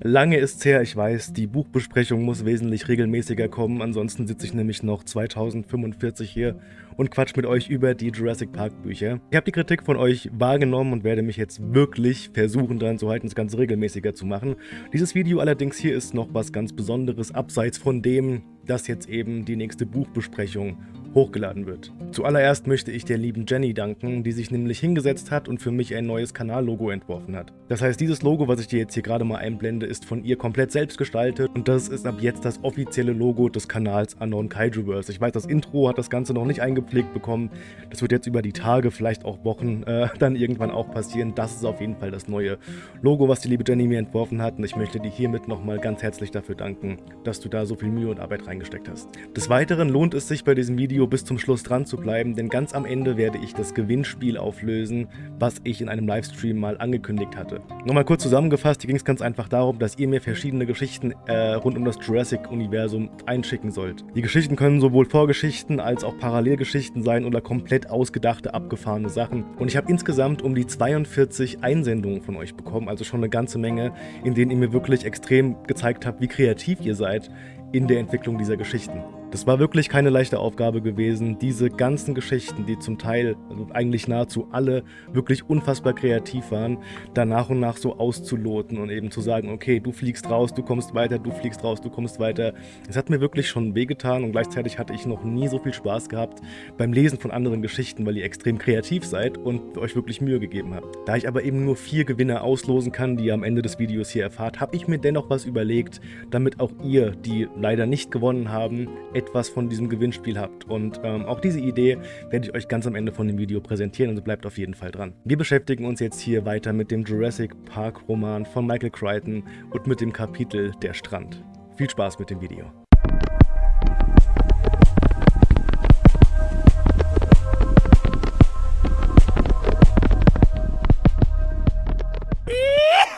Lange ist's her, ich weiß, die Buchbesprechung muss wesentlich regelmäßiger kommen, ansonsten sitze ich nämlich noch 2045 hier und quatsch mit euch über die Jurassic Park Bücher. Ich habe die Kritik von euch wahrgenommen und werde mich jetzt wirklich versuchen daran zu halten, das Ganze regelmäßiger zu machen. Dieses Video allerdings hier ist noch was ganz Besonderes, abseits von dem, dass jetzt eben die nächste Buchbesprechung hochgeladen wird. Zuallererst möchte ich der lieben Jenny danken, die sich nämlich hingesetzt hat und für mich ein neues Kanallogo entworfen hat. Das heißt, dieses Logo, was ich dir jetzt hier gerade mal einblende, ist von ihr komplett selbst gestaltet und das ist ab jetzt das offizielle Logo des Kanals Unknown Kaijuverse. Ich weiß, das Intro hat das Ganze noch nicht eingepflegt bekommen. Das wird jetzt über die Tage, vielleicht auch Wochen, äh, dann irgendwann auch passieren. Das ist auf jeden Fall das neue Logo, was die liebe Jenny mir entworfen hat und ich möchte dir hiermit nochmal ganz herzlich dafür danken, dass du da so viel Mühe und Arbeit reingesteckt hast. Des Weiteren lohnt es sich bei diesem Video bis zum Schluss dran zu bleiben, denn ganz am Ende werde ich das Gewinnspiel auflösen, was ich in einem Livestream mal angekündigt hatte. Nochmal kurz zusammengefasst, hier ging es ganz einfach darum, dass ihr mir verschiedene Geschichten äh, rund um das Jurassic-Universum einschicken sollt. Die Geschichten können sowohl Vorgeschichten als auch Parallelgeschichten sein oder komplett ausgedachte, abgefahrene Sachen. Und ich habe insgesamt um die 42 Einsendungen von euch bekommen, also schon eine ganze Menge, in denen ihr mir wirklich extrem gezeigt habt, wie kreativ ihr seid in der Entwicklung dieser Geschichten. Das war wirklich keine leichte Aufgabe gewesen, diese ganzen Geschichten, die zum Teil, also eigentlich nahezu alle, wirklich unfassbar kreativ waren, da nach und nach so auszuloten und eben zu sagen, okay, du fliegst raus, du kommst weiter, du fliegst raus, du kommst weiter. Es hat mir wirklich schon wehgetan und gleichzeitig hatte ich noch nie so viel Spaß gehabt beim Lesen von anderen Geschichten, weil ihr extrem kreativ seid und euch wirklich Mühe gegeben habt. Da ich aber eben nur vier Gewinner auslosen kann, die ihr am Ende des Videos hier erfahrt, habe ich mir dennoch was überlegt, damit auch ihr, die leider nicht gewonnen haben, etwas von diesem Gewinnspiel habt. Und ähm, auch diese Idee werde ich euch ganz am Ende von dem Video präsentieren, also bleibt auf jeden Fall dran. Wir beschäftigen uns jetzt hier weiter mit dem Jurassic Park Roman von Michael Crichton und mit dem Kapitel Der Strand. Viel Spaß mit dem Video.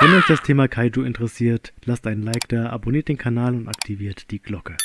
Wenn euch das Thema Kaiju interessiert, lasst einen Like da, abonniert den Kanal und aktiviert die Glocke.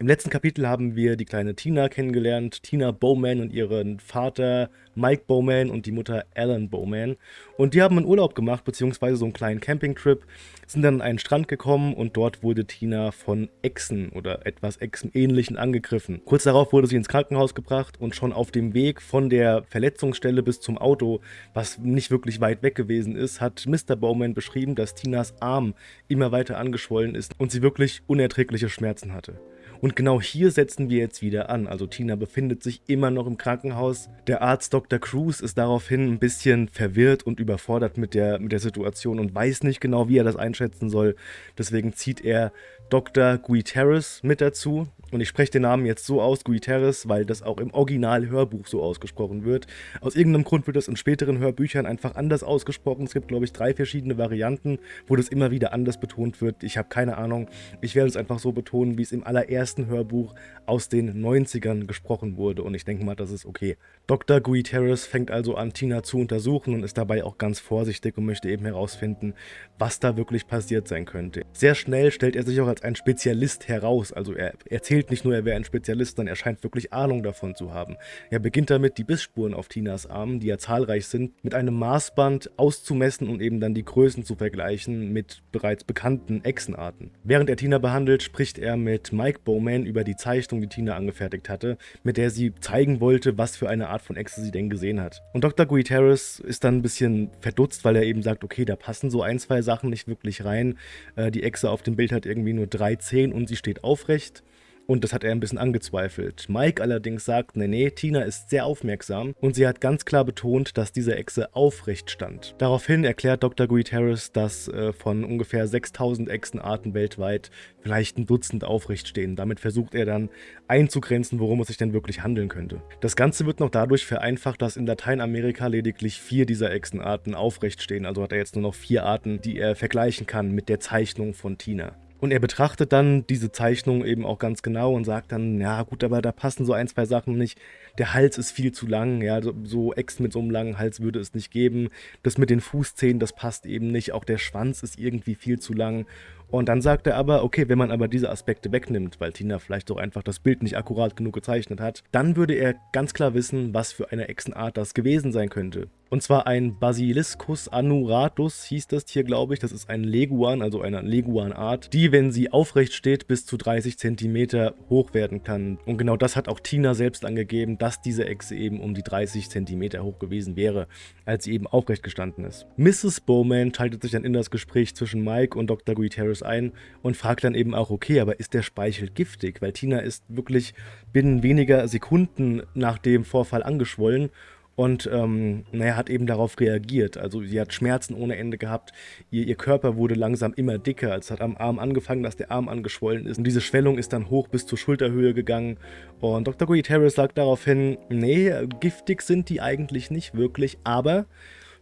Im letzten Kapitel haben wir die kleine Tina kennengelernt, Tina Bowman und ihren Vater Mike Bowman und die Mutter Alan Bowman. Und die haben einen Urlaub gemacht, beziehungsweise so einen kleinen Campingtrip, sind dann an einen Strand gekommen und dort wurde Tina von Echsen oder etwas Echsenähnlichen angegriffen. Kurz darauf wurde sie ins Krankenhaus gebracht und schon auf dem Weg von der Verletzungsstelle bis zum Auto, was nicht wirklich weit weg gewesen ist, hat Mr. Bowman beschrieben, dass Tinas Arm immer weiter angeschwollen ist und sie wirklich unerträgliche Schmerzen hatte. Und genau hier setzen wir jetzt wieder an. Also Tina befindet sich immer noch im Krankenhaus. Der Arzt Dr. Cruz ist daraufhin ein bisschen verwirrt und überfordert mit der, mit der Situation und weiß nicht genau, wie er das einschätzen soll. Deswegen zieht er Dr. Guiterres mit dazu. Und ich spreche den Namen jetzt so aus, Guiterres, weil das auch im Original-Hörbuch so ausgesprochen wird. Aus irgendeinem Grund wird das in späteren Hörbüchern einfach anders ausgesprochen. Es gibt, glaube ich, drei verschiedene Varianten, wo das immer wieder anders betont wird. Ich habe keine Ahnung. Ich werde es einfach so betonen, wie es im allerersten Hörbuch aus den 90ern gesprochen wurde. Und ich denke mal, das ist okay. Dr. Guiterres fängt also an, Tina zu untersuchen und ist dabei auch ganz vorsichtig und möchte eben herausfinden, was da wirklich passiert sein könnte. Sehr schnell stellt er sich auch als ein Spezialist heraus. Also er erzählt erzählt nicht nur, er wäre ein Spezialist, sondern er scheint wirklich Ahnung davon zu haben. Er beginnt damit, die Bissspuren auf Tinas Armen, die ja zahlreich sind, mit einem Maßband auszumessen und eben dann die Größen zu vergleichen mit bereits bekannten Echsenarten. Während er Tina behandelt, spricht er mit Mike Bowman über die Zeichnung, die Tina angefertigt hatte, mit der sie zeigen wollte, was für eine Art von Echse sie denn gesehen hat. Und Dr. Guiterres ist dann ein bisschen verdutzt, weil er eben sagt, okay, da passen so ein, zwei Sachen nicht wirklich rein. Äh, die Echse auf dem Bild hat irgendwie nur drei Zehen und sie steht aufrecht. Und das hat er ein bisschen angezweifelt. Mike allerdings sagt, nee, nee, Tina ist sehr aufmerksam und sie hat ganz klar betont, dass diese Echse aufrecht stand. Daraufhin erklärt Dr. Guiterres, dass äh, von ungefähr 6000 Echsenarten weltweit vielleicht ein Dutzend aufrecht stehen. Damit versucht er dann einzugrenzen, worum es sich denn wirklich handeln könnte. Das Ganze wird noch dadurch vereinfacht, dass in Lateinamerika lediglich vier dieser Echsenarten aufrecht stehen. Also hat er jetzt nur noch vier Arten, die er vergleichen kann mit der Zeichnung von Tina. Und er betrachtet dann diese Zeichnung eben auch ganz genau und sagt dann, ja gut, aber da passen so ein, zwei Sachen nicht. Der Hals ist viel zu lang, ja, so, so Ex mit so einem langen Hals würde es nicht geben. Das mit den Fußzähnen, das passt eben nicht. Auch der Schwanz ist irgendwie viel zu lang. Und dann sagt er aber, okay, wenn man aber diese Aspekte wegnimmt, weil Tina vielleicht auch einfach das Bild nicht akkurat genug gezeichnet hat, dann würde er ganz klar wissen, was für eine Echsenart das gewesen sein könnte. Und zwar ein Basiliscus annuratus hieß das Tier, glaube ich. Das ist ein Leguan, also eine Leguan-Art, die, wenn sie aufrecht steht, bis zu 30 cm hoch werden kann. Und genau das hat auch Tina selbst angegeben, dass diese Echse eben um die 30 cm hoch gewesen wäre, als sie eben aufrecht gestanden ist. Mrs. Bowman schaltet sich dann in das Gespräch zwischen Mike und Dr. Guiterres ein und fragt dann eben auch, okay, aber ist der Speichel giftig? Weil Tina ist wirklich binnen weniger Sekunden nach dem Vorfall angeschwollen und ähm, naja, hat eben darauf reagiert. Also sie hat Schmerzen ohne Ende gehabt, ihr, ihr Körper wurde langsam immer dicker. Es hat am Arm angefangen, dass der Arm angeschwollen ist und diese Schwellung ist dann hoch bis zur Schulterhöhe gegangen. Und Dr. Guiterres sagt daraufhin, nee, giftig sind die eigentlich nicht wirklich, aber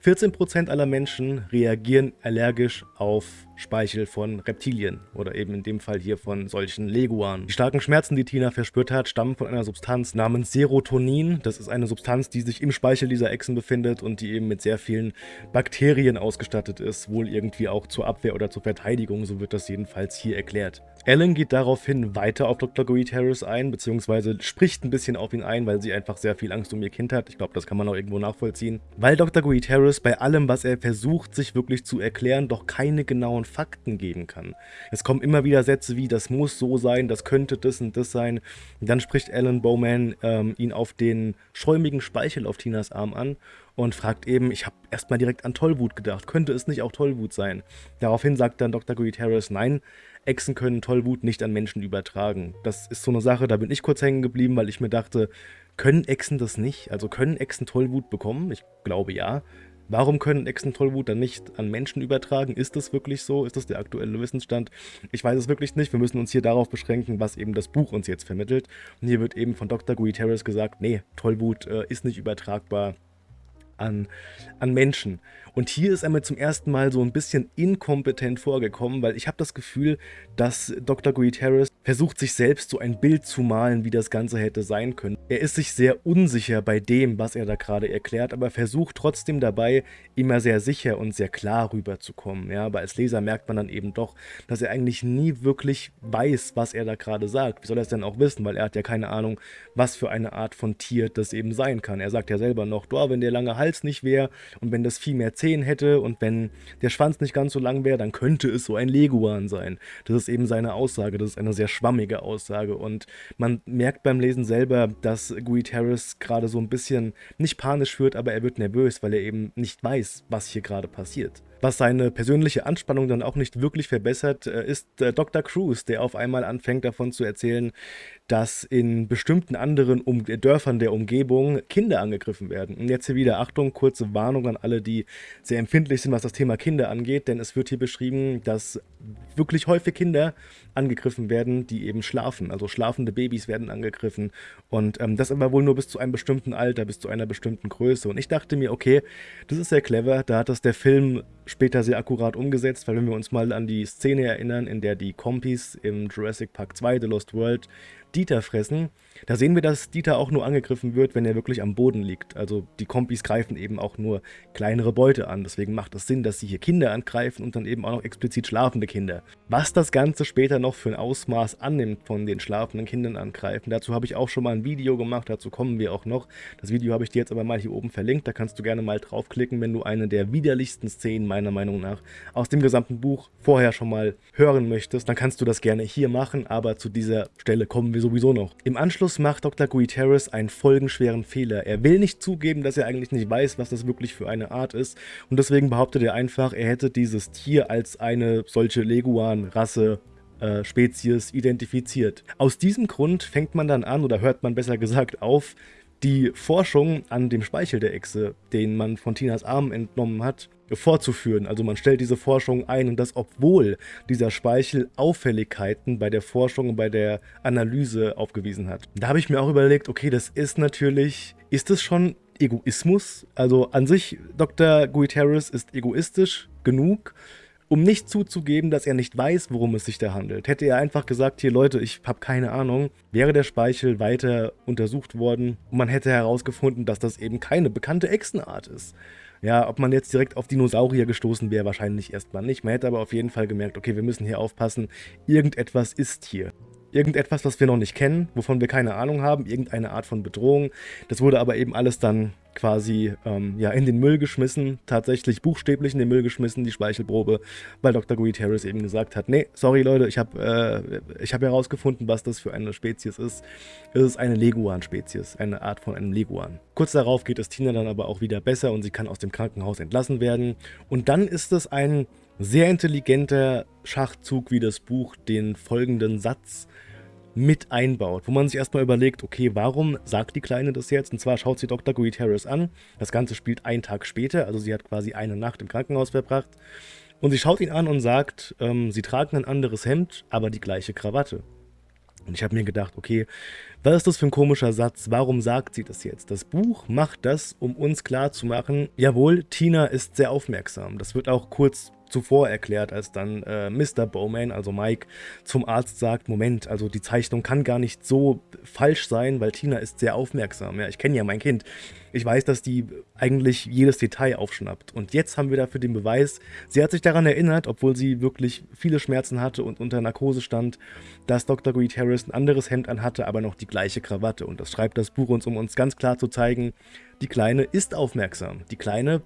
14% aller Menschen reagieren allergisch auf Speichel von Reptilien oder eben in dem Fall hier von solchen Leguanen. Die starken Schmerzen, die Tina verspürt hat, stammen von einer Substanz namens Serotonin. Das ist eine Substanz, die sich im Speichel dieser Echsen befindet und die eben mit sehr vielen Bakterien ausgestattet ist, wohl irgendwie auch zur Abwehr oder zur Verteidigung, so wird das jedenfalls hier erklärt. Ellen geht daraufhin weiter auf Dr. Goethe Harris ein, beziehungsweise spricht ein bisschen auf ihn ein, weil sie einfach sehr viel Angst um ihr Kind hat. Ich glaube, das kann man auch irgendwo nachvollziehen. Weil Dr. Goethe Harris bei allem, was er versucht, sich wirklich zu erklären, doch keine genauen Fakten geben kann. Es kommen immer wieder Sätze wie, das muss so sein, das könnte das und das sein. Und dann spricht Alan Bowman ähm, ihn auf den schäumigen Speichel auf Tinas Arm an und fragt eben, ich habe erstmal direkt an Tollwut gedacht, könnte es nicht auch Tollwut sein? Daraufhin sagt dann Dr. Goethe Harris, nein, Echsen können Tollwut nicht an Menschen übertragen. Das ist so eine Sache, da bin ich kurz hängen geblieben, weil ich mir dachte, können Echsen das nicht? Also können Echsen Tollwut bekommen? Ich glaube ja. Warum können Echsen Tollwut dann nicht an Menschen übertragen? Ist das wirklich so? Ist das der aktuelle Wissensstand? Ich weiß es wirklich nicht. Wir müssen uns hier darauf beschränken, was eben das Buch uns jetzt vermittelt. Und hier wird eben von Dr. Guiterres gesagt, nee, Tollwut äh, ist nicht übertragbar an, an Menschen. Und hier ist er mir zum ersten Mal so ein bisschen inkompetent vorgekommen, weil ich habe das Gefühl, dass Dr. Guiterres versucht sich selbst so ein Bild zu malen, wie das Ganze hätte sein können. Er ist sich sehr unsicher bei dem, was er da gerade erklärt, aber versucht trotzdem dabei, immer sehr sicher und sehr klar rüberzukommen. Ja, aber als Leser merkt man dann eben doch, dass er eigentlich nie wirklich weiß, was er da gerade sagt. Wie soll er es denn auch wissen, weil er hat ja keine Ahnung, was für eine Art von Tier das eben sein kann. Er sagt ja selber noch, wenn der lange Hals nicht wäre und wenn das viel mehr Zähne Zehen hätte und wenn der Schwanz nicht ganz so lang wäre, dann könnte es so ein Leguan sein. Das ist eben seine Aussage, das ist eine sehr schwammige Aussage und man merkt beim Lesen selber, dass Guy Harris gerade so ein bisschen nicht panisch wird, aber er wird nervös, weil er eben nicht weiß, was hier gerade passiert. Was seine persönliche Anspannung dann auch nicht wirklich verbessert, äh, ist äh, Dr. Cruz, der auf einmal anfängt davon zu erzählen, dass in bestimmten anderen um Dörfern der Umgebung Kinder angegriffen werden. Und jetzt hier wieder Achtung, kurze Warnung an alle, die sehr empfindlich sind, was das Thema Kinder angeht, denn es wird hier beschrieben, dass wirklich häufig Kinder angegriffen werden, die eben schlafen. Also schlafende Babys werden angegriffen und ähm, das aber wohl nur bis zu einem bestimmten Alter, bis zu einer bestimmten Größe. Und ich dachte mir, okay, das ist sehr clever, da hat das der Film später sehr akkurat umgesetzt, weil wenn wir uns mal an die Szene erinnern, in der die Kompis im Jurassic Park 2 The Lost World Dieter fressen, da sehen wir, dass Dieter auch nur angegriffen wird, wenn er wirklich am Boden liegt. Also die Kompis greifen eben auch nur kleinere Beute an. Deswegen macht es Sinn, dass sie hier Kinder angreifen und dann eben auch noch explizit schlafende Kinder. Was das Ganze später noch für ein Ausmaß annimmt von den schlafenden Kindern angreifen, dazu habe ich auch schon mal ein Video gemacht, dazu kommen wir auch noch. Das Video habe ich dir jetzt aber mal hier oben verlinkt, da kannst du gerne mal draufklicken, wenn du eine der widerlichsten Szenen meiner Meinung nach aus dem gesamten Buch vorher schon mal hören möchtest. Dann kannst du das gerne hier machen, aber zu dieser Stelle kommen wir sowieso noch. Im Anschluss Anschluss macht Dr. Guiterres einen folgenschweren Fehler. Er will nicht zugeben, dass er eigentlich nicht weiß, was das wirklich für eine Art ist und deswegen behauptet er einfach, er hätte dieses Tier als eine solche Leguan-Rasse äh, Spezies identifiziert. Aus diesem Grund fängt man dann an, oder hört man besser gesagt auf, die Forschung an dem Speichel der Echse, den man von Tinas Arm entnommen hat, fortzuführen. Also man stellt diese Forschung ein und das, obwohl dieser Speichel Auffälligkeiten bei der Forschung und bei der Analyse aufgewiesen hat. Da habe ich mir auch überlegt, okay, das ist natürlich, ist es schon Egoismus? Also an sich, Dr. Guiterres ist egoistisch genug, um nicht zuzugeben, dass er nicht weiß, worum es sich da handelt. Hätte er einfach gesagt, hier Leute, ich habe keine Ahnung, wäre der Speichel weiter untersucht worden und man hätte herausgefunden, dass das eben keine bekannte Echsenart ist. Ja, ob man jetzt direkt auf Dinosaurier gestoßen wäre, wahrscheinlich erstmal nicht. Man hätte aber auf jeden Fall gemerkt, okay, wir müssen hier aufpassen, irgendetwas ist hier irgendetwas, was wir noch nicht kennen, wovon wir keine Ahnung haben, irgendeine Art von Bedrohung. Das wurde aber eben alles dann quasi ähm, ja, in den Müll geschmissen, tatsächlich buchstäblich in den Müll geschmissen, die Speichelprobe, weil Dr. Guy Harris eben gesagt hat, nee, sorry Leute, ich habe äh, hab herausgefunden, was das für eine Spezies ist. Es ist eine Leguan-Spezies, eine Art von einem Leguan. Kurz darauf geht es Tina dann aber auch wieder besser und sie kann aus dem Krankenhaus entlassen werden. Und dann ist es ein sehr intelligenter Schachzug, wie das Buch den folgenden Satz mit einbaut, wo man sich erstmal überlegt, okay, warum sagt die Kleine das jetzt? Und zwar schaut sie Dr. Guit Harris an. Das Ganze spielt einen Tag später, also sie hat quasi eine Nacht im Krankenhaus verbracht. Und sie schaut ihn an und sagt, ähm, sie tragen ein anderes Hemd, aber die gleiche Krawatte. Und ich habe mir gedacht, okay, was ist das für ein komischer Satz? Warum sagt sie das jetzt? Das Buch macht das, um uns klarzumachen, jawohl, Tina ist sehr aufmerksam. Das wird auch kurz zuvor erklärt, als dann äh, Mr. Bowman, also Mike, zum Arzt sagt, Moment, also die Zeichnung kann gar nicht so falsch sein, weil Tina ist sehr aufmerksam. Ja, ich kenne ja mein Kind. Ich weiß, dass die eigentlich jedes Detail aufschnappt. Und jetzt haben wir dafür den Beweis, sie hat sich daran erinnert, obwohl sie wirklich viele Schmerzen hatte und unter Narkose stand, dass Dr. Greed Harris ein anderes Hemd anhatte, aber noch die gleiche Krawatte. Und das schreibt das Buch uns, um uns ganz klar zu zeigen, die Kleine ist aufmerksam. Die Kleine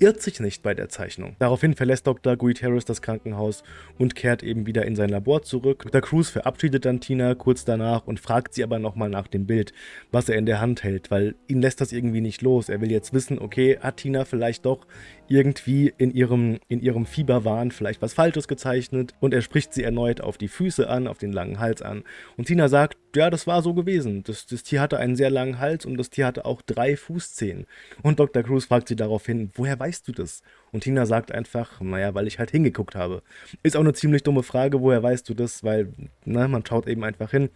irrt sich nicht bei der Zeichnung. Daraufhin verlässt Dr. Harris das Krankenhaus und kehrt eben wieder in sein Labor zurück. Dr. Cruz verabschiedet dann Tina kurz danach und fragt sie aber nochmal nach dem Bild, was er in der Hand hält, weil ihn lässt das irgendwie nicht los. Er will jetzt wissen, okay, hat Tina vielleicht doch irgendwie in ihrem, in ihrem Fieberwahn vielleicht was Falsches gezeichnet und er spricht sie erneut auf die Füße an, auf den langen Hals an. Und Tina sagt, ja, das war so gewesen. Das, das Tier hatte einen sehr langen Hals und das Tier hatte auch drei Fußzehen. Und Dr. Cruz fragt sie daraufhin, woher weißt du das? Und Tina sagt einfach, naja, weil ich halt hingeguckt habe. Ist auch eine ziemlich dumme Frage, woher weißt du das? Weil, na, man schaut eben einfach hin.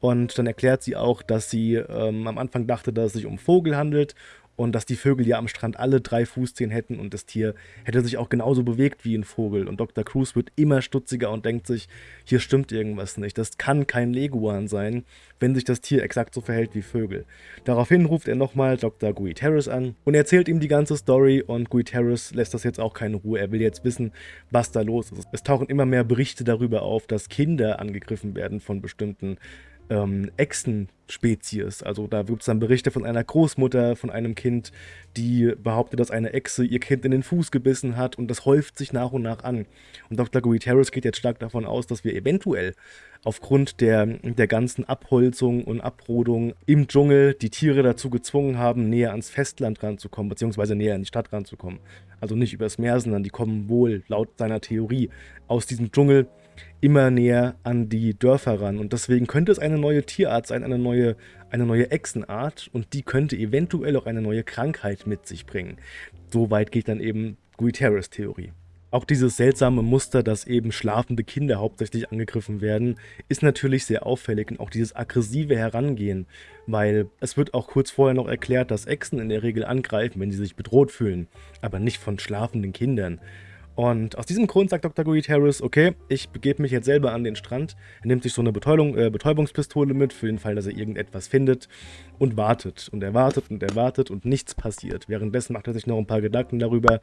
Und dann erklärt sie auch, dass sie ähm, am Anfang dachte, dass es sich um Vogel handelt und dass die Vögel ja am Strand alle drei Fußzehen hätten und das Tier hätte sich auch genauso bewegt wie ein Vogel. Und Dr. Cruz wird immer stutziger und denkt sich, hier stimmt irgendwas nicht. Das kann kein Leguan sein, wenn sich das Tier exakt so verhält wie Vögel. Daraufhin ruft er nochmal Dr. Guy Harris an und erzählt ihm die ganze Story und Guy Harris lässt das jetzt auch keine Ruhe. Er will jetzt wissen, was da los ist. Es tauchen immer mehr Berichte darüber auf, dass Kinder angegriffen werden von bestimmten ähm, Echsen-Spezies. Also da gibt es dann Berichte von einer Großmutter, von einem Kind, die behauptet, dass eine Echse ihr Kind in den Fuß gebissen hat und das häuft sich nach und nach an. Und Dr. Guiterres geht jetzt stark davon aus, dass wir eventuell aufgrund der, der ganzen Abholzung und Abrodung im Dschungel die Tiere dazu gezwungen haben, näher ans Festland ranzukommen, beziehungsweise näher in die Stadt ranzukommen. Also nicht übers Meer, sondern die kommen wohl, laut seiner Theorie, aus diesem Dschungel immer näher an die Dörfer ran. Und deswegen könnte es eine neue Tierart sein, eine neue, eine neue Echsenart und die könnte eventuell auch eine neue Krankheit mit sich bringen. So weit geht dann eben Guiterres Theorie. Auch dieses seltsame Muster, dass eben schlafende Kinder hauptsächlich angegriffen werden, ist natürlich sehr auffällig und auch dieses aggressive Herangehen, weil es wird auch kurz vorher noch erklärt, dass Echsen in der Regel angreifen, wenn sie sich bedroht fühlen, aber nicht von schlafenden Kindern. Und aus diesem Grund sagt Dr. Guid Harris, okay, ich begebe mich jetzt selber an den Strand. Er nimmt sich so eine Betäubung, äh, Betäubungspistole mit, für den Fall, dass er irgendetwas findet und wartet. Und er wartet und er wartet und nichts passiert. Währenddessen macht er sich noch ein paar Gedanken darüber,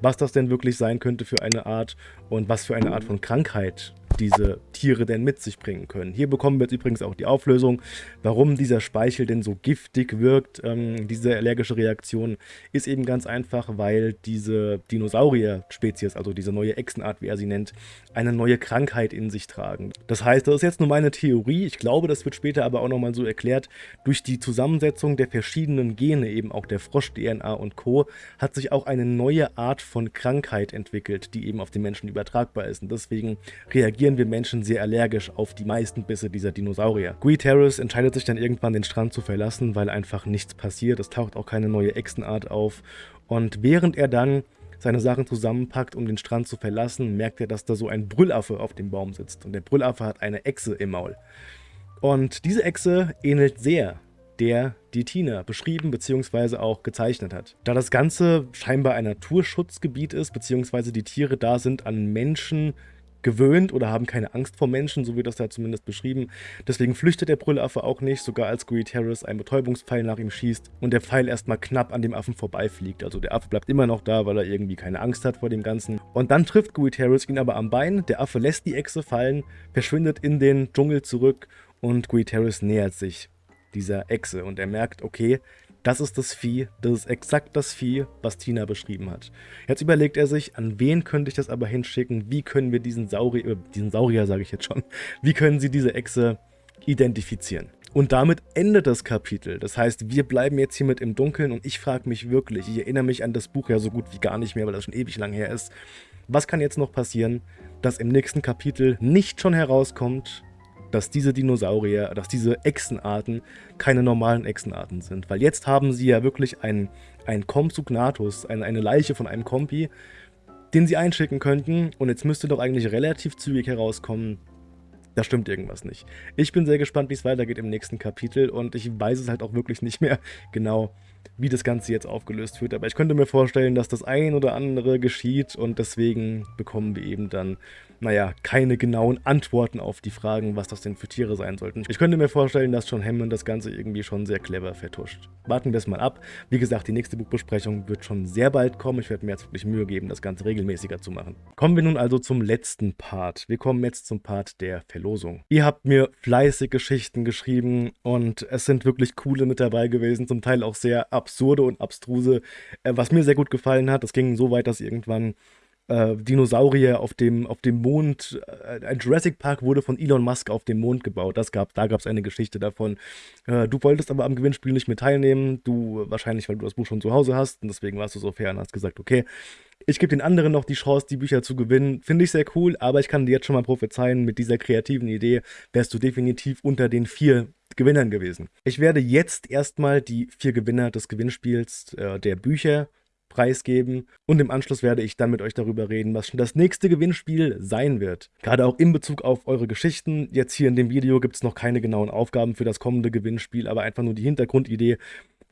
was das denn wirklich sein könnte für eine Art und was für eine Art von Krankheit diese Tiere denn mit sich bringen können. Hier bekommen wir jetzt übrigens auch die Auflösung, warum dieser Speichel denn so giftig wirkt. Ähm, diese allergische Reaktion ist eben ganz einfach, weil diese Dinosaurier-Spezies, also diese neue Echsenart, wie er sie nennt, eine neue Krankheit in sich tragen. Das heißt, das ist jetzt nur meine Theorie. Ich glaube, das wird später aber auch nochmal so erklärt. Durch die Zusammensetzung der verschiedenen Gene, eben auch der Frosch-DNA und Co., hat sich auch eine neue Art von Krankheit entwickelt, die eben auf den Menschen übertragbar ist. Und deswegen reagiert reagieren wir Menschen sehr allergisch auf die meisten Bisse dieser Dinosaurier. Guy Terrace entscheidet sich dann irgendwann den Strand zu verlassen, weil einfach nichts passiert. Es taucht auch keine neue Echsenart auf. Und während er dann seine Sachen zusammenpackt, um den Strand zu verlassen, merkt er, dass da so ein Brüllaffe auf dem Baum sitzt. Und der Brüllaffe hat eine Echse im Maul. Und diese Echse ähnelt sehr der die Tina beschrieben bzw. auch gezeichnet hat. Da das Ganze scheinbar ein Naturschutzgebiet ist, bzw. die Tiere da sind an Menschen gewöhnt oder haben keine Angst vor Menschen, so wird das da zumindest beschrieben. Deswegen flüchtet der Brüllaffe auch nicht, sogar als Greed Harris einen Betäubungspfeil nach ihm schießt und der Pfeil erstmal knapp an dem Affen vorbeifliegt. Also der Affe bleibt immer noch da, weil er irgendwie keine Angst hat vor dem Ganzen. Und dann trifft Greed Harris ihn aber am Bein, der Affe lässt die Echse fallen, verschwindet in den Dschungel zurück und Greed Harris nähert sich dieser Echse und er merkt, okay, das ist das Vieh, das ist exakt das Vieh, was Tina beschrieben hat. Jetzt überlegt er sich, an wen könnte ich das aber hinschicken, wie können wir diesen Saurier, äh, diesen Saurier sage ich jetzt schon, wie können sie diese Echse identifizieren. Und damit endet das Kapitel. Das heißt, wir bleiben jetzt hier mit im Dunkeln und ich frage mich wirklich, ich erinnere mich an das Buch ja so gut wie gar nicht mehr, weil das schon ewig lang her ist. Was kann jetzt noch passieren, dass im nächsten Kapitel nicht schon herauskommt, dass diese Dinosaurier, dass diese Echsenarten keine normalen Echsenarten sind. Weil jetzt haben sie ja wirklich einen, einen Compsognathus, eine, eine Leiche von einem Kompi, den sie einschicken könnten. Und jetzt müsste doch eigentlich relativ zügig herauskommen, da stimmt irgendwas nicht. Ich bin sehr gespannt, wie es weitergeht im nächsten Kapitel und ich weiß es halt auch wirklich nicht mehr genau, wie das Ganze jetzt aufgelöst wird. Aber ich könnte mir vorstellen, dass das ein oder andere geschieht und deswegen bekommen wir eben dann, naja, keine genauen Antworten auf die Fragen, was das denn für Tiere sein sollten. Ich könnte mir vorstellen, dass John Hammond das Ganze irgendwie schon sehr clever vertuscht. Warten wir es mal ab. Wie gesagt, die nächste Buchbesprechung wird schon sehr bald kommen. Ich werde mir jetzt wirklich Mühe geben, das Ganze regelmäßiger zu machen. Kommen wir nun also zum letzten Part. Wir kommen jetzt zum Part der Verlosung. Ihr habt mir fleißig Geschichten geschrieben und es sind wirklich coole mit dabei gewesen, zum Teil auch sehr absurde und abstruse, äh, was mir sehr gut gefallen hat. Das ging so weit, dass irgendwann äh, Dinosaurier auf dem, auf dem Mond, äh, ein Jurassic Park wurde von Elon Musk auf dem Mond gebaut. Das gab, da gab es eine Geschichte davon. Äh, du wolltest aber am Gewinnspiel nicht mehr teilnehmen. Du, wahrscheinlich, weil du das Buch schon zu Hause hast und deswegen warst du so fair und hast gesagt, okay, ich gebe den anderen noch die Chance, die Bücher zu gewinnen. Finde ich sehr cool, aber ich kann dir jetzt schon mal prophezeien, mit dieser kreativen Idee wärst du definitiv unter den vier Gewinnern gewesen. Ich werde jetzt erstmal die vier Gewinner des Gewinnspiels äh, der Bücher preisgeben und im Anschluss werde ich dann mit euch darüber reden, was schon das nächste Gewinnspiel sein wird. Gerade auch in Bezug auf eure Geschichten. Jetzt hier in dem Video gibt es noch keine genauen Aufgaben für das kommende Gewinnspiel, aber einfach nur die Hintergrundidee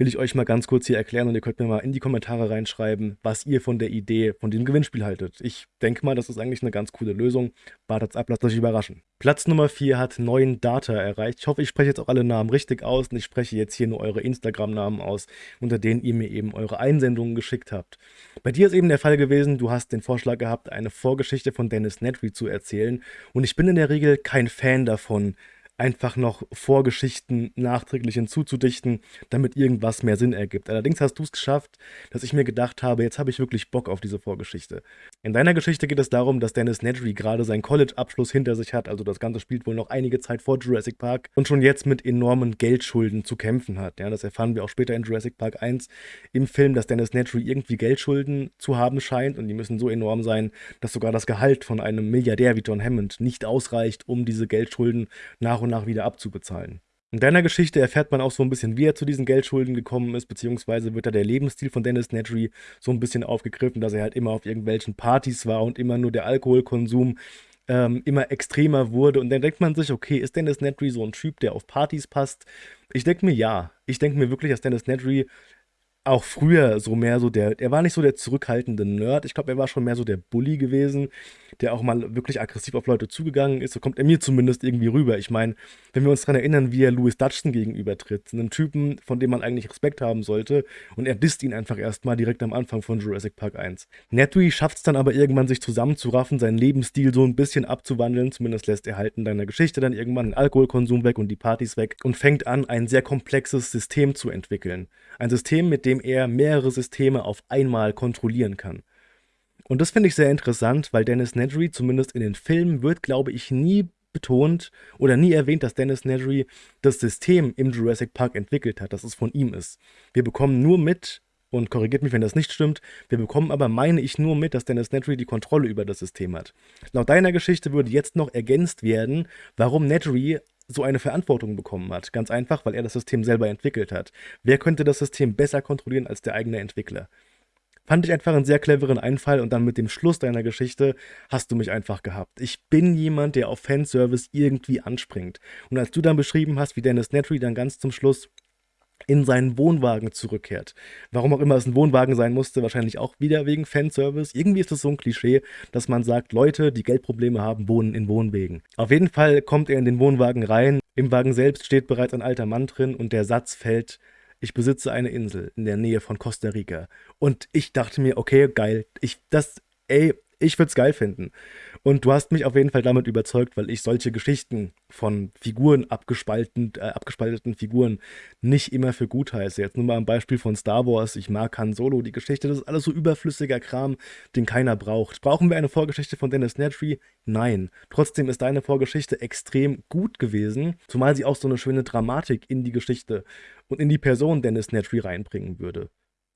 will ich euch mal ganz kurz hier erklären und ihr könnt mir mal in die Kommentare reinschreiben, was ihr von der Idee von dem Gewinnspiel haltet. Ich denke mal, das ist eigentlich eine ganz coole Lösung. Wartet's ab, lasst euch überraschen. Platz Nummer 4 hat neuen Data erreicht. Ich hoffe, ich spreche jetzt auch alle Namen richtig aus und ich spreche jetzt hier nur eure Instagram-Namen aus, unter denen ihr mir eben eure Einsendungen geschickt habt. Bei dir ist eben der Fall gewesen, du hast den Vorschlag gehabt, eine Vorgeschichte von Dennis Nedry zu erzählen und ich bin in der Regel kein Fan davon, einfach noch Vorgeschichten nachträglich hinzuzudichten, damit irgendwas mehr Sinn ergibt. Allerdings hast du es geschafft, dass ich mir gedacht habe, jetzt habe ich wirklich Bock auf diese Vorgeschichte. In deiner Geschichte geht es darum, dass Dennis Nedry gerade seinen College-Abschluss hinter sich hat, also das Ganze spielt wohl noch einige Zeit vor Jurassic Park und schon jetzt mit enormen Geldschulden zu kämpfen hat. Ja, das erfahren wir auch später in Jurassic Park 1 im Film, dass Dennis Nedry irgendwie Geldschulden zu haben scheint und die müssen so enorm sein, dass sogar das Gehalt von einem Milliardär wie John Hammond nicht ausreicht, um diese Geldschulden nach und nach wieder abzubezahlen. In deiner Geschichte erfährt man auch so ein bisschen, wie er zu diesen Geldschulden gekommen ist, beziehungsweise wird da der Lebensstil von Dennis Nedry so ein bisschen aufgegriffen, dass er halt immer auf irgendwelchen Partys war und immer nur der Alkoholkonsum ähm, immer extremer wurde. Und dann denkt man sich, okay, ist Dennis Nedry so ein Typ, der auf Partys passt? Ich denke mir ja. Ich denke mir wirklich, dass Dennis Nedry auch früher so mehr so der, er war nicht so der zurückhaltende Nerd, ich glaube, er war schon mehr so der Bully gewesen, der auch mal wirklich aggressiv auf Leute zugegangen ist, so kommt er mir zumindest irgendwie rüber. Ich meine, wenn wir uns daran erinnern, wie er Louis Dutchson gegenübertritt, einem Typen, von dem man eigentlich Respekt haben sollte, und er disst ihn einfach erstmal direkt am Anfang von Jurassic Park 1. Netui schafft es dann aber irgendwann, sich zusammenzuraffen, seinen Lebensstil so ein bisschen abzuwandeln, zumindest lässt er halt in deiner Geschichte dann irgendwann den Alkoholkonsum weg und die Partys weg und fängt an, ein sehr komplexes System zu entwickeln. Ein System, mit dem er mehrere Systeme auf einmal kontrollieren kann. Und das finde ich sehr interessant, weil Dennis Nedry, zumindest in den Filmen, wird, glaube ich, nie betont oder nie erwähnt, dass Dennis Nedry das System im Jurassic Park entwickelt hat, dass es von ihm ist. Wir bekommen nur mit, und korrigiert mich, wenn das nicht stimmt, wir bekommen aber, meine ich, nur mit, dass Dennis Nedry die Kontrolle über das System hat. Laut deiner Geschichte würde jetzt noch ergänzt werden, warum Nedry so eine Verantwortung bekommen hat. Ganz einfach, weil er das System selber entwickelt hat. Wer könnte das System besser kontrollieren als der eigene Entwickler? Fand ich einfach einen sehr cleveren Einfall und dann mit dem Schluss deiner Geschichte hast du mich einfach gehabt. Ich bin jemand, der auf Fanservice irgendwie anspringt. Und als du dann beschrieben hast, wie Dennis Nedry dann ganz zum Schluss in seinen Wohnwagen zurückkehrt. Warum auch immer es ein Wohnwagen sein musste, wahrscheinlich auch wieder wegen Fanservice. Irgendwie ist es so ein Klischee, dass man sagt, Leute, die Geldprobleme haben, wohnen in Wohnwegen. Auf jeden Fall kommt er in den Wohnwagen rein. Im Wagen selbst steht bereits ein alter Mann drin und der Satz fällt, ich besitze eine Insel in der Nähe von Costa Rica. Und ich dachte mir, okay, geil, ich, das, ey, ich würde es geil finden. Und du hast mich auf jeden Fall damit überzeugt, weil ich solche Geschichten von Figuren, abgespalten, äh, abgespalteten Figuren, nicht immer für gut heiße. Jetzt nur mal ein Beispiel von Star Wars. Ich mag Han Solo, die Geschichte, das ist alles so überflüssiger Kram, den keiner braucht. Brauchen wir eine Vorgeschichte von Dennis Nedry? Nein. Trotzdem ist deine Vorgeschichte extrem gut gewesen, zumal sie auch so eine schöne Dramatik in die Geschichte und in die Person Dennis Nedry reinbringen würde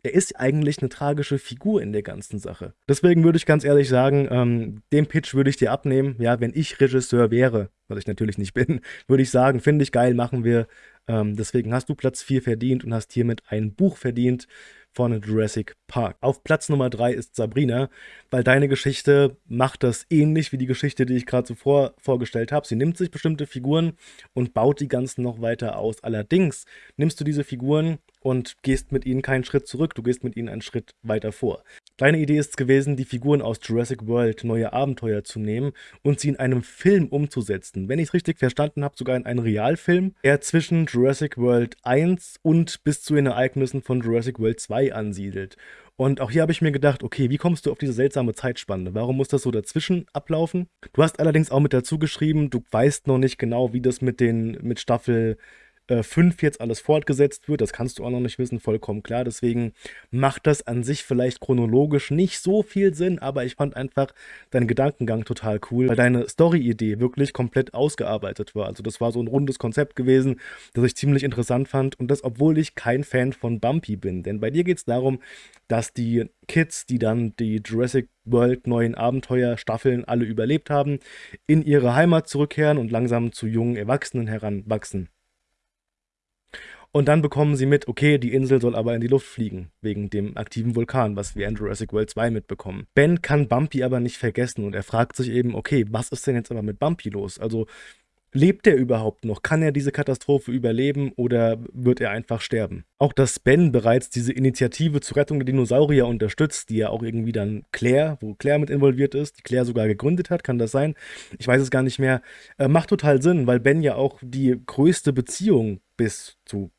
er ist eigentlich eine tragische Figur in der ganzen Sache. Deswegen würde ich ganz ehrlich sagen, ähm, den Pitch würde ich dir abnehmen. Ja, wenn ich Regisseur wäre, was ich natürlich nicht bin, würde ich sagen, finde ich geil, machen wir. Ähm, deswegen hast du Platz 4 verdient und hast hiermit ein Buch verdient von Jurassic Park. Auf Platz Nummer 3 ist Sabrina, weil deine Geschichte macht das ähnlich wie die Geschichte, die ich gerade zuvor vorgestellt habe. Sie nimmt sich bestimmte Figuren und baut die ganzen noch weiter aus. Allerdings nimmst du diese Figuren und gehst mit ihnen keinen Schritt zurück, du gehst mit ihnen einen Schritt weiter vor. Deine Idee ist es gewesen, die Figuren aus Jurassic World neue Abenteuer zu nehmen und sie in einem Film umzusetzen. Wenn ich es richtig verstanden habe, sogar in einen Realfilm, der zwischen Jurassic World 1 und bis zu den Ereignissen von Jurassic World 2 ansiedelt. Und auch hier habe ich mir gedacht, okay, wie kommst du auf diese seltsame Zeitspanne? Warum muss das so dazwischen ablaufen? Du hast allerdings auch mit dazu geschrieben, du weißt noch nicht genau, wie das mit den mit Staffel 5 äh, jetzt alles fortgesetzt wird. Das kannst du auch noch nicht wissen, vollkommen klar. Deswegen macht das an sich vielleicht chronologisch nicht so viel Sinn, aber ich fand einfach deinen Gedankengang total cool, weil deine Story-Idee wirklich komplett ausgearbeitet war. Also das war so ein rundes Konzept gewesen, das ich ziemlich interessant fand und das, obwohl ich kein Fan von Bumpy bin. Denn bei dir geht es darum, dass die Kids, die dann die Jurassic World neuen Abenteuerstaffeln alle überlebt haben, in ihre Heimat zurückkehren und langsam zu jungen Erwachsenen heranwachsen. Und dann bekommen sie mit, okay, die Insel soll aber in die Luft fliegen, wegen dem aktiven Vulkan, was wir in Jurassic World 2 mitbekommen. Ben kann Bumpy aber nicht vergessen und er fragt sich eben, okay, was ist denn jetzt aber mit Bumpy los? Also Lebt er überhaupt noch? Kann er diese Katastrophe überleben oder wird er einfach sterben? Auch dass Ben bereits diese Initiative zur Rettung der Dinosaurier unterstützt, die ja auch irgendwie dann Claire, wo Claire mit involviert ist, die Claire sogar gegründet hat, kann das sein? Ich weiß es gar nicht mehr. Äh, macht total Sinn, weil Ben ja auch die größte Beziehung bis zu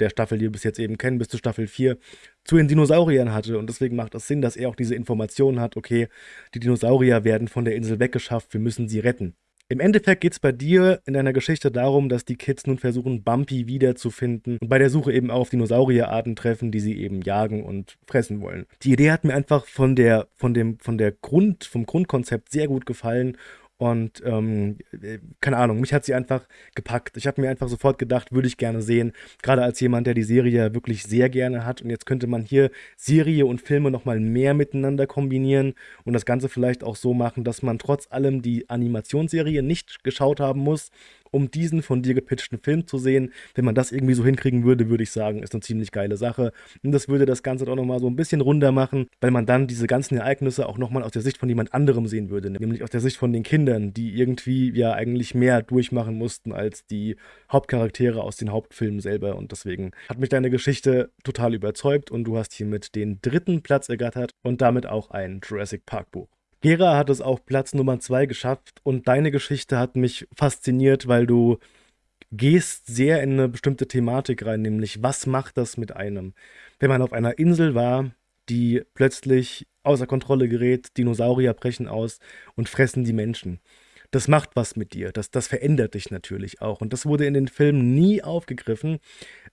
der Staffel, die wir bis jetzt eben kennen, bis zu Staffel 4, zu den Dinosauriern hatte. Und deswegen macht es Sinn, dass er auch diese Informationen hat, okay, die Dinosaurier werden von der Insel weggeschafft, wir müssen sie retten. Im Endeffekt geht es bei dir in deiner Geschichte darum, dass die Kids nun versuchen, Bumpy wiederzufinden und bei der Suche eben auch auf Dinosaurierarten treffen, die sie eben jagen und fressen wollen. Die Idee hat mir einfach von der, von dem, von der Grund, vom Grundkonzept sehr gut gefallen und ähm, äh, keine Ahnung, mich hat sie einfach gepackt. Ich habe mir einfach sofort gedacht, würde ich gerne sehen. Gerade als jemand, der die Serie wirklich sehr gerne hat. Und jetzt könnte man hier Serie und Filme nochmal mehr miteinander kombinieren und das Ganze vielleicht auch so machen, dass man trotz allem die Animationsserie nicht geschaut haben muss, um diesen von dir gepitchten Film zu sehen. Wenn man das irgendwie so hinkriegen würde, würde ich sagen, ist eine ziemlich geile Sache. Und das würde das Ganze auch nochmal so ein bisschen runder machen, weil man dann diese ganzen Ereignisse auch nochmal aus der Sicht von jemand anderem sehen würde. Nämlich aus der Sicht von den Kindern, die irgendwie ja eigentlich mehr durchmachen mussten als die Hauptcharaktere aus den Hauptfilmen selber. Und deswegen hat mich deine Geschichte total überzeugt und du hast hiermit den dritten Platz ergattert und damit auch ein Jurassic Park Buch. Gera hat es auf Platz Nummer 2 geschafft und deine Geschichte hat mich fasziniert, weil du gehst sehr in eine bestimmte Thematik rein, nämlich was macht das mit einem? Wenn man auf einer Insel war, die plötzlich außer Kontrolle gerät, Dinosaurier brechen aus und fressen die Menschen. Das macht was mit dir, das, das verändert dich natürlich auch. Und das wurde in den Filmen nie aufgegriffen,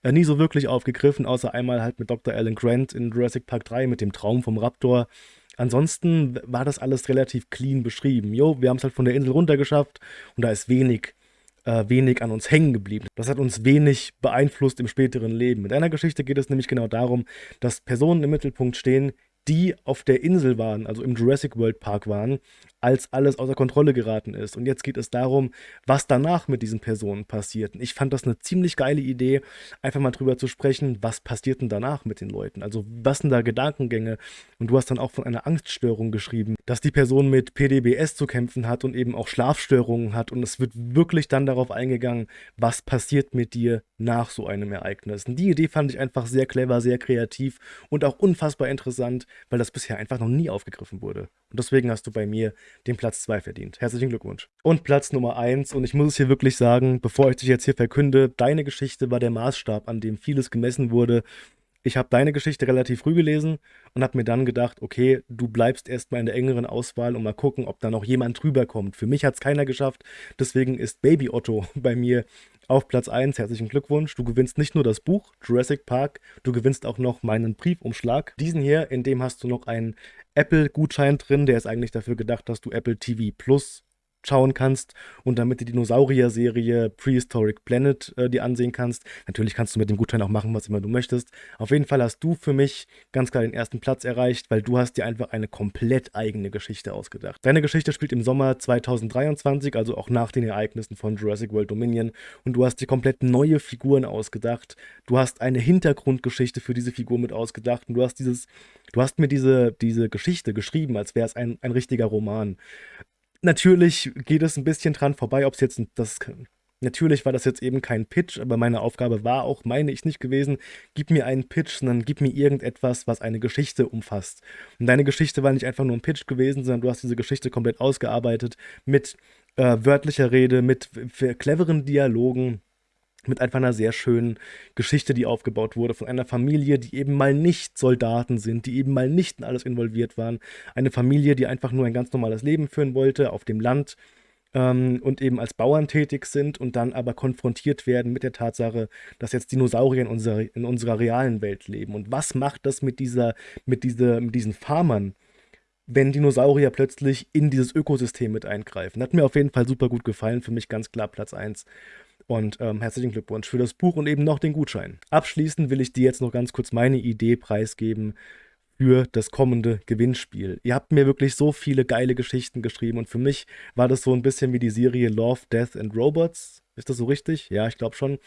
äh, nie so wirklich aufgegriffen, außer einmal halt mit Dr. Alan Grant in Jurassic Park 3 mit dem Traum vom Raptor. Ansonsten war das alles relativ clean beschrieben. Jo, wir haben es halt von der Insel runtergeschafft und da ist wenig, äh, wenig an uns hängen geblieben. Das hat uns wenig beeinflusst im späteren Leben. Mit einer Geschichte geht es nämlich genau darum, dass Personen im Mittelpunkt stehen, die auf der Insel waren, also im Jurassic World Park waren, als alles außer Kontrolle geraten ist. Und jetzt geht es darum, was danach mit diesen Personen passiert. Ich fand das eine ziemlich geile Idee, einfach mal drüber zu sprechen, was passiert denn danach mit den Leuten? Also was sind da Gedankengänge? Und du hast dann auch von einer Angststörung geschrieben, dass die Person mit PDBS zu kämpfen hat und eben auch Schlafstörungen hat. Und es wird wirklich dann darauf eingegangen, was passiert mit dir nach so einem Ereignis. Und die Idee fand ich einfach sehr clever, sehr kreativ und auch unfassbar interessant, weil das bisher einfach noch nie aufgegriffen wurde. Und deswegen hast du bei mir den Platz 2 verdient. Herzlichen Glückwunsch. Und Platz Nummer 1, und ich muss es hier wirklich sagen, bevor ich dich jetzt hier verkünde, deine Geschichte war der Maßstab, an dem vieles gemessen wurde. Ich habe deine Geschichte relativ früh gelesen und habe mir dann gedacht, okay, du bleibst erstmal in der engeren Auswahl und mal gucken, ob da noch jemand drüber kommt. Für mich hat es keiner geschafft, deswegen ist Baby Otto bei mir auf Platz 1. Herzlichen Glückwunsch. Du gewinnst nicht nur das Buch Jurassic Park, du gewinnst auch noch meinen Briefumschlag. Diesen hier, in dem hast du noch einen Apple-Gutschein drin. Der ist eigentlich dafür gedacht, dass du Apple TV Plus schauen kannst und damit die Dinosaurier-Serie Prehistoric Planet äh, dir ansehen kannst. Natürlich kannst du mit dem Gutschein auch machen, was immer du möchtest. Auf jeden Fall hast du für mich ganz klar den ersten Platz erreicht, weil du hast dir einfach eine komplett eigene Geschichte ausgedacht. Deine Geschichte spielt im Sommer 2023, also auch nach den Ereignissen von Jurassic World Dominion und du hast dir komplett neue Figuren ausgedacht. Du hast eine Hintergrundgeschichte für diese Figur mit ausgedacht und du hast dieses, du hast mir diese, diese Geschichte geschrieben, als wäre es ein, ein richtiger Roman. Natürlich geht es ein bisschen dran vorbei, ob es jetzt das. Natürlich war das jetzt eben kein Pitch, aber meine Aufgabe war auch, meine ich nicht gewesen, gib mir einen Pitch, sondern gib mir irgendetwas, was eine Geschichte umfasst. Und deine Geschichte war nicht einfach nur ein Pitch gewesen, sondern du hast diese Geschichte komplett ausgearbeitet mit äh, wörtlicher Rede, mit cleveren Dialogen, mit einfach einer sehr schönen Geschichte, die aufgebaut wurde, von einer Familie, die eben mal nicht Soldaten sind, die eben mal nicht in alles involviert waren. Eine Familie, die einfach nur ein ganz normales Leben führen wollte auf dem Land ähm, und eben als Bauern tätig sind und dann aber konfrontiert werden mit der Tatsache, dass jetzt Dinosaurier in unserer, in unserer realen Welt leben. Und was macht das mit, dieser, mit, diese, mit diesen Farmern? wenn Dinosaurier plötzlich in dieses Ökosystem mit eingreifen. Hat mir auf jeden Fall super gut gefallen, für mich ganz klar Platz 1. Und ähm, herzlichen Glückwunsch für das Buch und eben noch den Gutschein. Abschließend will ich dir jetzt noch ganz kurz meine Idee preisgeben für das kommende Gewinnspiel. Ihr habt mir wirklich so viele geile Geschichten geschrieben und für mich war das so ein bisschen wie die Serie Love, Death and Robots. Ist das so richtig? Ja, ich glaube schon.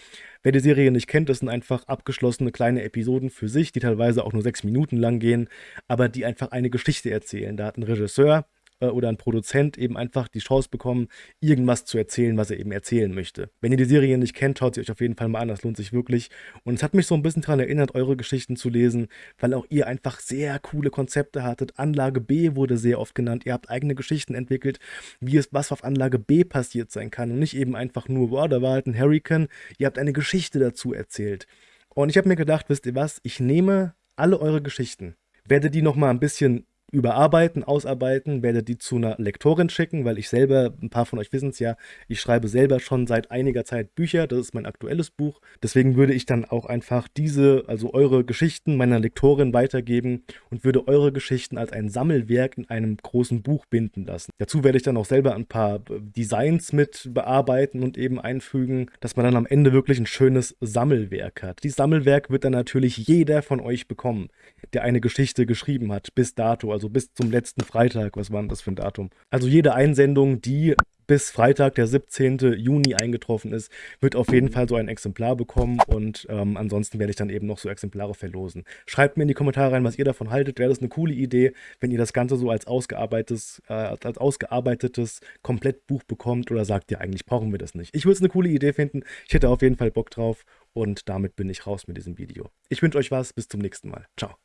Wer die Serie nicht kennt, das sind einfach abgeschlossene kleine Episoden für sich, die teilweise auch nur sechs Minuten lang gehen, aber die einfach eine Geschichte erzählen. Da hat ein Regisseur äh, oder ein Produzent eben einfach die Chance bekommen, irgendwas zu erzählen, was er eben erzählen möchte. Wenn ihr die Serie nicht kennt, schaut sie euch auf jeden Fall mal an, das lohnt sich wirklich. Und es hat mich so ein bisschen daran erinnert, eure Geschichten zu lesen, weil auch ihr einfach sehr coole Konzepte hattet. Anlage B wurde sehr oft genannt. Ihr habt eigene Geschichten entwickelt, wie es was auf Anlage B passiert sein kann und nicht eben einfach nur, boah, da war halt ein Hurricane. Ihr habt eine Geschichte dazu erzählt. Und ich habe mir gedacht, wisst ihr was, ich nehme alle eure Geschichten, werde die nochmal ein bisschen überarbeiten, ausarbeiten, werde die zu einer Lektorin schicken, weil ich selber, ein paar von euch wissen es ja, ich schreibe selber schon seit einiger Zeit Bücher, das ist mein aktuelles Buch. Deswegen würde ich dann auch einfach diese, also eure Geschichten meiner Lektorin weitergeben und würde eure Geschichten als ein Sammelwerk in einem großen Buch binden lassen. Dazu werde ich dann auch selber ein paar Designs mit bearbeiten und eben einfügen, dass man dann am Ende wirklich ein schönes Sammelwerk hat. Dieses Sammelwerk wird dann natürlich jeder von euch bekommen, der eine Geschichte geschrieben hat, bis dato. Also also bis zum letzten Freitag. Was war denn das für ein Datum? Also jede Einsendung, die bis Freitag, der 17. Juni eingetroffen ist, wird auf jeden Fall so ein Exemplar bekommen und ähm, ansonsten werde ich dann eben noch so Exemplare verlosen. Schreibt mir in die Kommentare rein, was ihr davon haltet. Wäre das eine coole Idee, wenn ihr das Ganze so als ausgearbeitetes, äh, als ausgearbeitetes Komplettbuch bekommt oder sagt ihr eigentlich, brauchen wir das nicht? Ich würde es eine coole Idee finden. Ich hätte auf jeden Fall Bock drauf und damit bin ich raus mit diesem Video. Ich wünsche euch was, bis zum nächsten Mal. Ciao.